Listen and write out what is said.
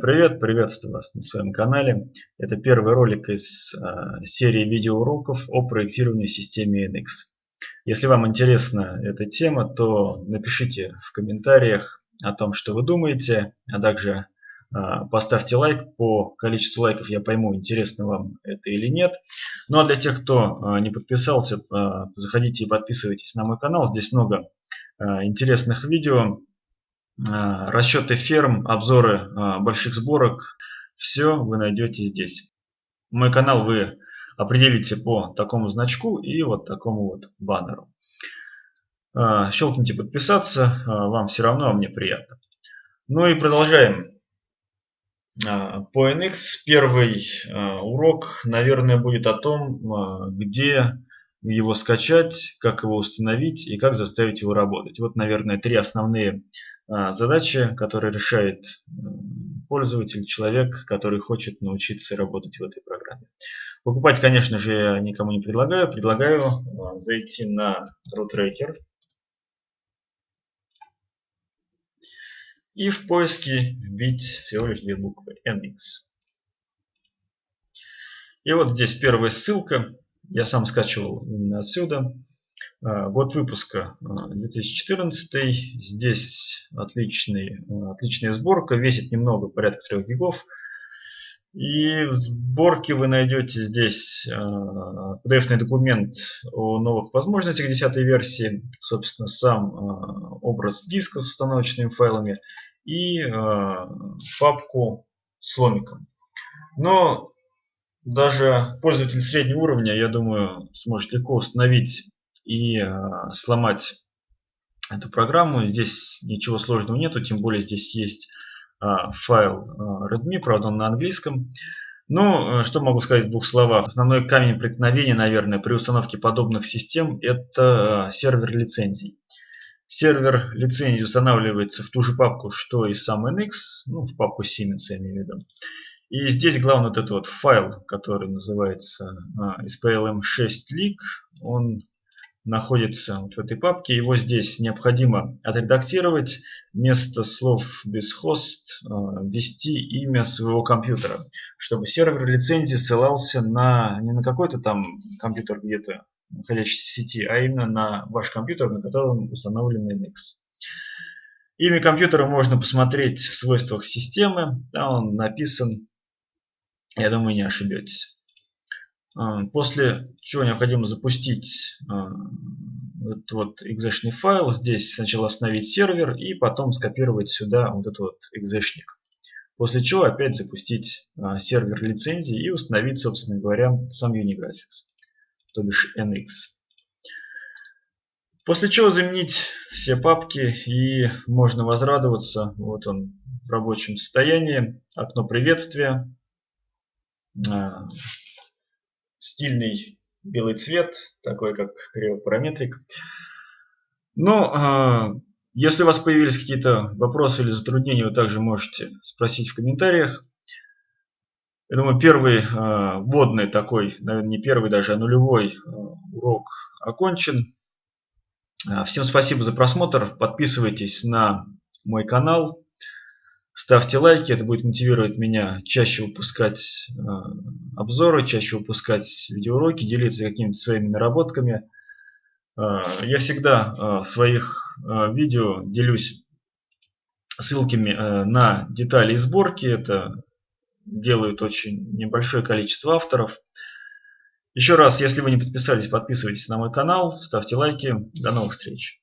Привет, приветствую вас на своем канале. Это первый ролик из э, серии видеоуроков о проектировании системы NX. Если вам интересна эта тема, то напишите в комментариях о том, что вы думаете, а также э, поставьте лайк. По количеству лайков я пойму, интересно вам это или нет. Ну а для тех, кто э, не подписался, заходите и подписывайтесь на мой канал. Здесь много интересных видео расчеты ферм, обзоры а, больших сборок, все вы найдете здесь. Мой канал вы определите по такому значку и вот такому вот баннеру. А, щелкните подписаться, вам все равно, а мне приятно. Ну и продолжаем. По NX первый урок, наверное, будет о том, где его скачать, как его установить и как заставить его работать. Вот, наверное, три основные а, задачи, которые решает пользователь, человек, который хочет научиться работать в этой программе. Покупать, конечно же, я никому не предлагаю. Предлагаю а, зайти на RootRaker и в поиске вбить всего лишь две буквы NX. И вот здесь первая ссылка. Я сам скачивал именно отсюда. А, год выпуска 2014. А, Здесь отличный, а, отличная сборка. Весит немного, порядка 3 гигов. И в сборке вы найдете здесь PDF документ о новых возможностях 10 версии. Собственно, сам образ диска с установочными файлами. И папку с ломиком. Но даже пользователь среднего уровня, я думаю, сможет легко установить и э, сломать эту программу. Здесь ничего сложного нету, тем более здесь есть э, файл э, readme, правда он на английском. Ну, что могу сказать в двух словах. Основной камень преткновения, наверное, при установке подобных систем – это сервер лицензий. Сервер лицензий устанавливается в ту же папку, что и сам NX, ну, в папку Siemens, я имею в виду. И здесь главный вот этот вот файл, который называется SPLM6leak, он находится вот в этой папке. Его здесь необходимо отредактировать. Вместо слов this host э, ввести имя своего компьютера, чтобы сервер лицензии ссылался на не на какой-то там компьютер где-то находящийся в сети, а именно на ваш компьютер, на котором установлен NX. Имя компьютера можно посмотреть в свойствах системы. Там он написан. Я думаю, не ошибетесь. А, после чего необходимо запустить а, этот вот exec файл. Здесь сначала остановить сервер и потом скопировать сюда вот этот вот exec. После чего опять запустить а, сервер лицензии и установить, собственно говоря, сам Unigraphics, то бишь NX. После чего заменить все папки и можно возрадоваться. Вот он в рабочем состоянии. Окно приветствия стильный белый цвет, такой как кривопараметрик. Но э, если у вас появились какие-то вопросы или затруднения, вы также можете спросить в комментариях. Я думаю, первый э, вводный такой, наверное, не первый даже, а нулевой э, урок окончен. Всем спасибо за просмотр. Подписывайтесь на мой канал. Ставьте лайки, это будет мотивировать меня чаще выпускать э, обзоры, чаще выпускать видеоуроки, делиться какими-то своими наработками. Э, я всегда э, в своих видео делюсь ссылками на детали и сборки. Это делают очень небольшое количество авторов. Еще раз, если вы не подписались, подписывайтесь на мой канал, ставьте лайки. До новых встреч!